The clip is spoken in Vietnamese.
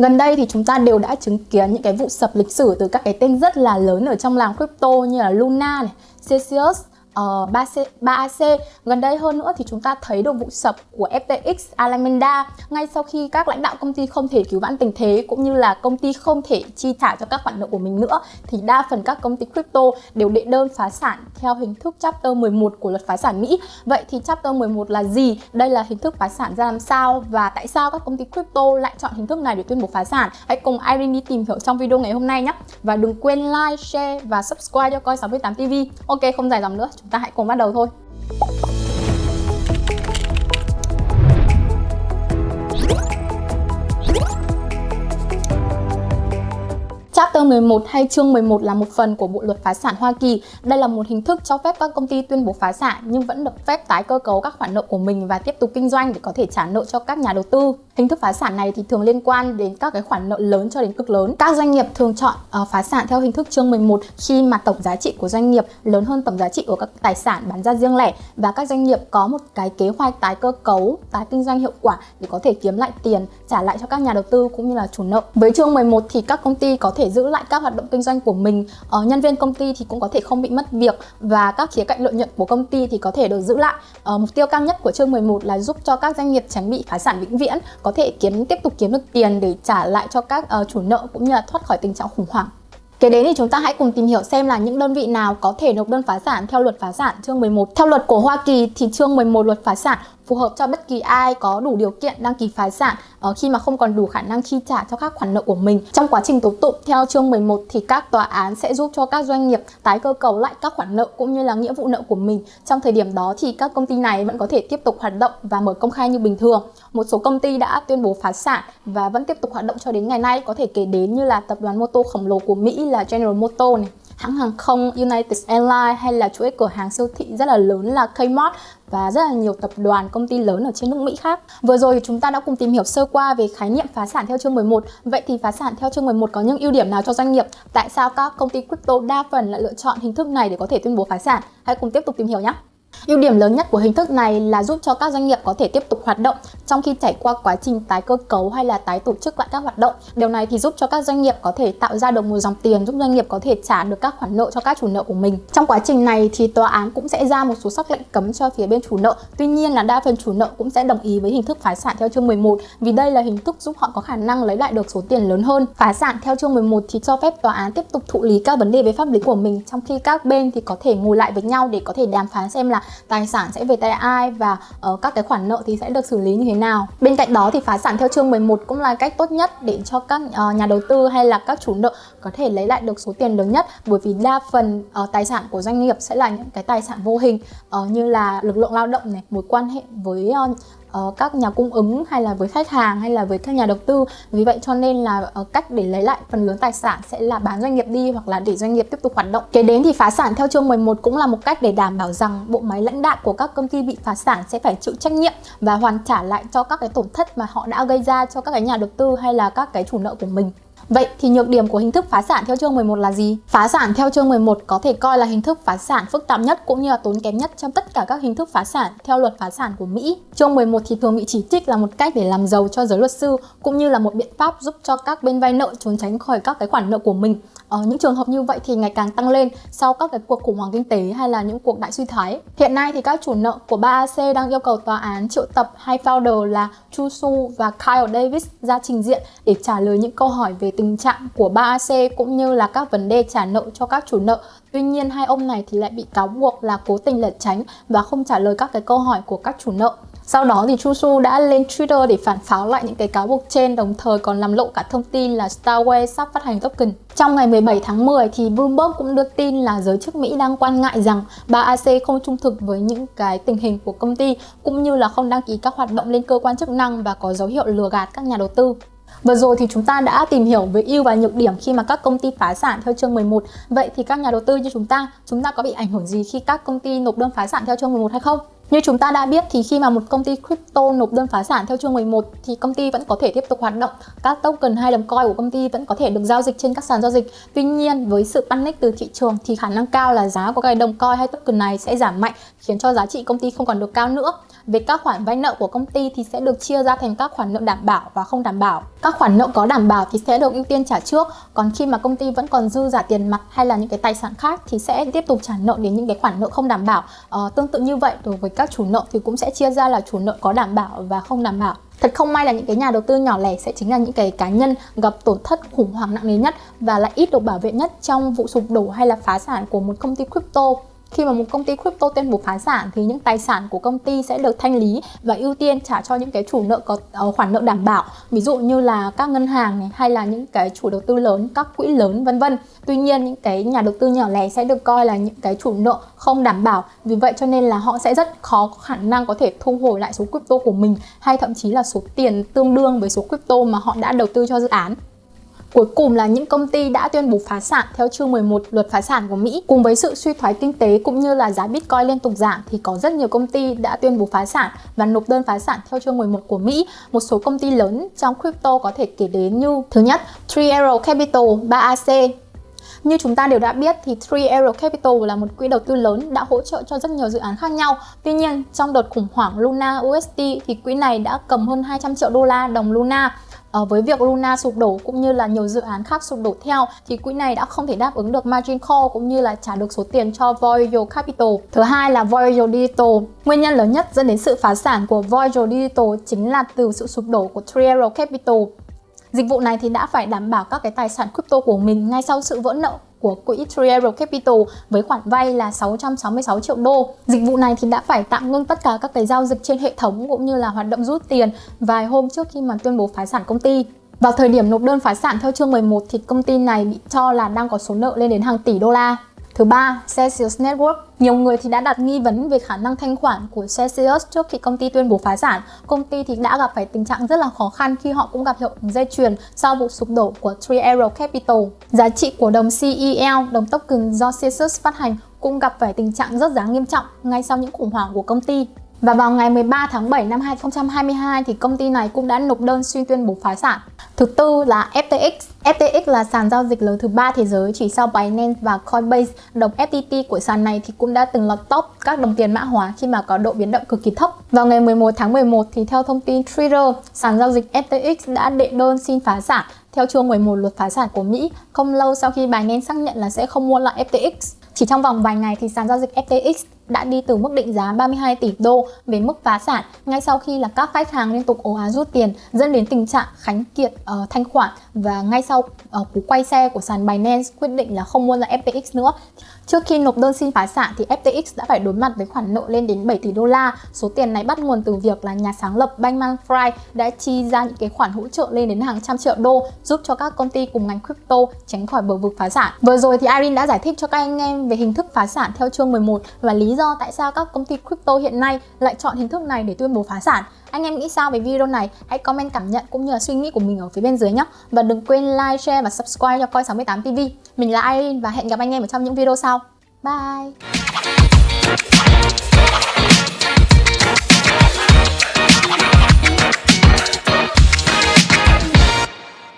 Gần đây thì chúng ta đều đã chứng kiến những cái vụ sập lịch sử từ các cái tên rất là lớn ở trong làng crypto như là Luna này, Celsius, uh, 3C, 3AC Gần đây hơn nữa thì chúng ta thấy được vụ sập của FTX Alameda ngay sau khi các lãnh đạo công ty không thể cứu vãn tình thế cũng như là công ty không thể chi trả cho các khoản nợ của mình nữa thì đa phần các công ty crypto đều đệ đơn phá sản theo hình thức Chapter 11 của luật phá sản Mỹ. Vậy thì Chapter 11 là gì? Đây là hình thức phá sản ra làm sao và tại sao các công ty crypto lại chọn hình thức này để tuyên bố phá sản? Hãy cùng Irene đi tìm hiểu trong video ngày hôm nay nhé. Và đừng quên like, share và subscribe cho coi 68 TV. Ok, không dài dòng nữa, chúng ta hãy cùng bắt đầu thôi. Chapter 11 hay chương 11 là một phần của Bộ luật phá sản Hoa Kỳ. Đây là một hình thức cho phép các công ty tuyên bố phá sản nhưng vẫn được phép tái cơ cấu các khoản nợ của mình và tiếp tục kinh doanh để có thể trả nợ cho các nhà đầu tư. Hình thức phá sản này thì thường liên quan đến các cái khoản nợ lớn cho đến cực lớn. Các doanh nghiệp thường chọn uh, phá sản theo hình thức chương 11 khi mà tổng giá trị của doanh nghiệp lớn hơn tổng giá trị của các tài sản bán ra riêng lẻ và các doanh nghiệp có một cái kế hoạch tái cơ cấu, tái kinh doanh hiệu quả để có thể kiếm lại tiền trả lại cho các nhà đầu tư cũng như là chủ nợ. Với chương 11 thì các công ty có thể giữ lại các hoạt động kinh doanh của mình, uh, nhân viên công ty thì cũng có thể không bị mất việc và các khía cạnh lợi nhuận của công ty thì có thể được giữ lại. Uh, mục tiêu cao nhất của chương 11 là giúp cho các doanh nghiệp tránh bị phá sản vĩnh viễn có có thể kiếm tiếp tục kiếm được tiền để trả lại cho các uh, chủ nợ cũng như là thoát khỏi tình trạng khủng hoảng. Kế đến thì chúng ta hãy cùng tìm hiểu xem là những đơn vị nào có thể nộp đơn phá sản theo luật phá sản chương 11. Theo luật của Hoa Kỳ thì chương 11 luật phá sản phù hợp cho bất kỳ ai có đủ điều kiện đăng ký phá sản uh, khi mà không còn đủ khả năng chi trả cho các khoản nợ của mình. Trong quá trình tố tụng theo chương 11 thì các tòa án sẽ giúp cho các doanh nghiệp tái cơ cấu lại các khoản nợ cũng như là nghĩa vụ nợ của mình. Trong thời điểm đó thì các công ty này vẫn có thể tiếp tục hoạt động và mở công khai như bình thường. Một số công ty đã tuyên bố phá sản và vẫn tiếp tục hoạt động cho đến ngày nay có thể kể đến như là tập đoàn mô tô khổng lồ của Mỹ là General Motors này hãng hàng không United Airlines hay là chuỗi cửa hàng siêu thị rất là lớn là Kmart và rất là nhiều tập đoàn, công ty lớn ở trên nước Mỹ khác. Vừa rồi thì chúng ta đã cùng tìm hiểu sơ qua về khái niệm phá sản theo chương 11. Vậy thì phá sản theo chương 11 có những ưu điểm nào cho doanh nghiệp? Tại sao các công ty crypto đa phần lại lựa chọn hình thức này để có thể tuyên bố phá sản? Hãy cùng tiếp tục tìm hiểu nhé. Ưu điểm lớn nhất của hình thức này là giúp cho các doanh nghiệp có thể tiếp tục hoạt động trong khi trải qua quá trình tái cơ cấu hay là tái tổ chức lại các hoạt động. Điều này thì giúp cho các doanh nghiệp có thể tạo ra được một dòng tiền giúp doanh nghiệp có thể trả được các khoản nợ cho các chủ nợ của mình. Trong quá trình này thì tòa án cũng sẽ ra một số sắc lệnh cấm cho phía bên chủ nợ. Tuy nhiên là đa phần chủ nợ cũng sẽ đồng ý với hình thức phá sản theo chương 11 vì đây là hình thức giúp họ có khả năng lấy lại được số tiền lớn hơn. Phá sản theo chương 11 thì cho phép tòa án tiếp tục thụ lý các vấn đề về pháp lý của mình trong khi các bên thì có thể ngồi lại với nhau để có thể đàm phán xem là tài sản sẽ về tay ai và uh, các cái khoản nợ thì sẽ được xử lý như thế nào. Bên cạnh đó thì phá sản theo chương 11 cũng là cách tốt nhất để cho các ờ, nhà đầu tư hay là các chủ nợ có thể lấy lại được số tiền lớn nhất bởi vì đa phần uh, tài sản của doanh nghiệp sẽ là những cái tài sản vô hình uh, như là lực lượng lao động này, mối quan hệ với uh, uh, các nhà cung ứng hay là với khách hàng hay là với các nhà đầu tư. Vì vậy cho nên là uh, cách để lấy lại phần lớn tài sản sẽ là bán doanh nghiệp đi hoặc là để doanh nghiệp tiếp tục hoạt động. Kế đến thì phá sản theo chương 11 cũng là một cách để đảm bảo rằng bộ máy lãnh đạo của các công ty bị phá sản sẽ phải chịu trách nhiệm và hoàn trả lại cho các cái tổn thất mà họ đã gây ra cho các cái nhà đầu tư hay là các cái chủ nợ của mình. Vậy thì nhược điểm của hình thức phá sản theo chương 11 là gì? Phá sản theo chương 11 có thể coi là hình thức phá sản phức tạp nhất cũng như là tốn kém nhất trong tất cả các hình thức phá sản theo luật phá sản của Mỹ. Chương 11 thì thường bị chỉ trích là một cách để làm giàu cho giới luật sư cũng như là một biện pháp giúp cho các bên vay nợ trốn tránh khỏi các cái khoản nợ của mình. Ở ờ, những trường hợp như vậy thì ngày càng tăng lên sau các cái cuộc khủng hoảng kinh tế hay là những cuộc đại suy thoái. Hiện nay thì các chủ nợ của 3AC đang yêu cầu tòa án triệu tập hai founder là Chu Su và Kyle Davis ra trình diện để trả lời những câu hỏi về tình trạng của 3AC cũng như là các vấn đề trả nợ cho các chủ nợ. Tuy nhiên hai ông này thì lại bị cáo buộc là cố tình lẩn tránh và không trả lời các cái câu hỏi của các chủ nợ. Sau đó thì Chu Su đã lên Twitter để phản pháo lại những cái cáo buộc trên đồng thời còn làm lộ cả thông tin là Starway sắp phát hành token. Trong ngày 17 tháng 10 thì Bloomberg cũng đưa tin là giới chức Mỹ đang quan ngại rằng 3AC không trung thực với những cái tình hình của công ty cũng như là không đăng ký các hoạt động lên cơ quan chức năng và có dấu hiệu lừa gạt các nhà đầu tư. Vừa rồi thì chúng ta đã tìm hiểu về ưu và nhược điểm khi mà các công ty phá sản theo chương 11. Vậy thì các nhà đầu tư như chúng ta, chúng ta có bị ảnh hưởng gì khi các công ty nộp đơn phá sản theo chương 11 hay không? Như chúng ta đã biết thì khi mà một công ty crypto nộp đơn phá sản theo chương 11 thì công ty vẫn có thể tiếp tục hoạt động. Các token hay đồng coin của công ty vẫn có thể được giao dịch trên các sàn giao dịch. Tuy nhiên với sự panic từ thị trường thì khả năng cao là giá của cái đồng coin hay token này sẽ giảm mạnh khiến cho giá trị công ty không còn được cao nữa. Về các khoản vay nợ của công ty thì sẽ được chia ra thành các khoản nợ đảm bảo và không đảm bảo. Các khoản nợ có đảm bảo thì sẽ được ưu tiên trả trước, còn khi mà công ty vẫn còn dư giả tiền mặt hay là những cái tài sản khác thì sẽ tiếp tục trả nợ đến những cái khoản nợ không đảm bảo. Ờ, tương tự như vậy đối với các chủ nợ thì cũng sẽ chia ra là chủ nợ có đảm bảo và không đảm bảo. Thật không may là những cái nhà đầu tư nhỏ lẻ sẽ chính là những cái cá nhân gặp tổn thất khủng hoảng nặng nề nhất và lại ít được bảo vệ nhất trong vụ sụp đổ hay là phá sản của một công ty crypto. Khi mà một công ty crypto tuyên bố phá sản thì những tài sản của công ty sẽ được thanh lý và ưu tiên trả cho những cái chủ nợ có uh, khoản nợ đảm bảo. Ví dụ như là các ngân hàng này hay là những cái chủ đầu tư lớn, các quỹ lớn vân vân. Tuy nhiên những cái nhà đầu tư nhỏ lẻ sẽ được coi là những cái chủ nợ không đảm bảo. Vì vậy cho nên là họ sẽ rất khó khả năng có thể thu hồi lại số crypto của mình hay thậm chí là số tiền tương đương với số crypto mà họ đã đầu tư cho dự án. Cuối cùng là những công ty đã tuyên bố phá sản theo chương 11 luật phá sản của Mỹ. Cùng với sự suy thoái kinh tế cũng như là giá Bitcoin liên tục giảm thì có rất nhiều công ty đã tuyên bố phá sản và nộp đơn phá sản theo chương 11 của Mỹ. Một số công ty lớn trong crypto có thể kể đến như Thứ nhất, Three Arrow Capital 3AC như chúng ta đều đã biết thì Three Arrow Capital là một quỹ đầu tư lớn đã hỗ trợ cho rất nhiều dự án khác nhau. Tuy nhiên, trong đợt khủng hoảng Luna USD thì quỹ này đã cầm hơn 200 triệu đô la đồng Luna À, với việc Luna sụp đổ cũng như là nhiều dự án khác sụp đổ theo thì quỹ này đã không thể đáp ứng được margin call cũng như là trả được số tiền cho Voyager Capital. Thứ hai là Voyager Digital. Nguyên nhân lớn nhất dẫn đến sự phá sản của Voyager Digital chính là từ sự sụp đổ của Triero Capital. Dịch vụ này thì đã phải đảm bảo các cái tài sản crypto của mình ngay sau sự vỡ nợ của quỹ Triero Capital với khoản vay là 666 triệu đô. Dịch vụ này thì đã phải tạm ngưng tất cả các cái giao dịch trên hệ thống cũng như là hoạt động rút tiền vài hôm trước khi mà tuyên bố phá sản công ty. Vào thời điểm nộp đơn phá sản, theo chương 11 thì công ty này bị cho là đang có số nợ lên đến hàng tỷ đô la. Thứ ba, Celsius Network. Nhiều người thì đã đặt nghi vấn về khả năng thanh khoản của Celsius trước khi công ty tuyên bố phá sản. Công ty thì đã gặp phải tình trạng rất là khó khăn khi họ cũng gặp hiệu ứng dây chuyền sau vụ sụp đổ của Three Arrow Capital. Giá trị của đồng CEL, đồng token do Celsius phát hành cũng gặp phải tình trạng rất giá nghiêm trọng ngay sau những khủng hoảng của công ty. Và vào ngày 13 tháng 7 năm 2022 thì công ty này cũng đã nộp đơn xin tuyên bố phá sản. Thứ tư là FTX. FTX là sàn giao dịch lớn thứ ba thế giới chỉ sau Binance và Coinbase. Đồng FTT của sàn này thì cũng đã từng lọt top các đồng tiền mã hóa khi mà có độ biến động cực kỳ thấp. Vào ngày 11 tháng 11 thì theo thông tin Twitter, sàn giao dịch FTX đã đệ đơn xin phá sản theo chương 11 luật phá sản của Mỹ không lâu sau khi Binance xác nhận là sẽ không mua lại FTX. Chỉ trong vòng vài ngày thì sàn giao dịch FTX đã đi từ mức định giá 32 tỷ đô về mức phá sản ngay sau khi là các khách hàng liên tục ồ ạt rút tiền dẫn đến tình trạng khánh kiệt uh, ờ, thanh khoản và ngay sau uh, cú quay xe của sàn Binance quyết định là không mua lại FTX nữa. Trước khi nộp đơn xin phá sản thì FTX đã phải đối mặt với khoản nợ lên đến 7 tỷ đô la. Số tiền này bắt nguồn từ việc là nhà sáng lập Bankman Fried đã chi ra những cái khoản hỗ trợ lên đến hàng trăm triệu đô giúp cho các công ty cùng ngành crypto tránh khỏi bờ vực phá sản. Vừa rồi thì Irene đã giải thích cho các anh em về hình thức phá sản theo chương 11 và lý do do tại sao các công ty crypto hiện nay lại chọn hình thức này để tuyên bố phá sản. Anh em nghĩ sao về video này? Hãy comment cảm nhận cũng như là suy nghĩ của mình ở phía bên dưới nhé. Và đừng quên like, share và subscribe cho Coi68 TV. Mình là Irene và hẹn gặp anh em ở trong những video sau. Bye!